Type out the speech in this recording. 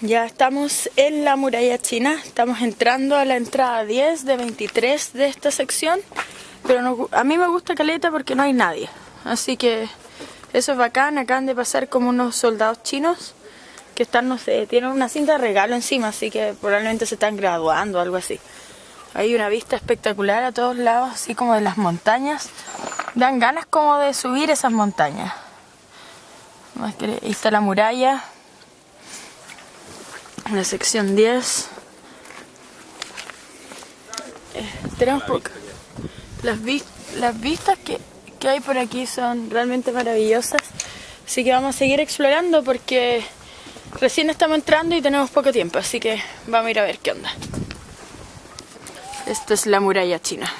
Ya estamos en la muralla china, estamos entrando a la entrada 10 de 23 de esta sección, pero a mí me gusta Caleta porque no hay nadie, así que eso es bacán, acaban de pasar como unos soldados chinos que están, no sé, tienen una cinta de regalo encima, así que probablemente se están graduando o algo así. Hay una vista espectacular a todos lados, así como de las montañas. Dan ganas como de subir esas montañas. Ahí está la muralla. La sección 10. Eh, tenemos poco. Las, las vistas que, que hay por aquí son realmente maravillosas. Así que vamos a seguir explorando porque recién estamos entrando y tenemos poco tiempo. Así que vamos a ir a ver qué onda. Esta es la muralla china.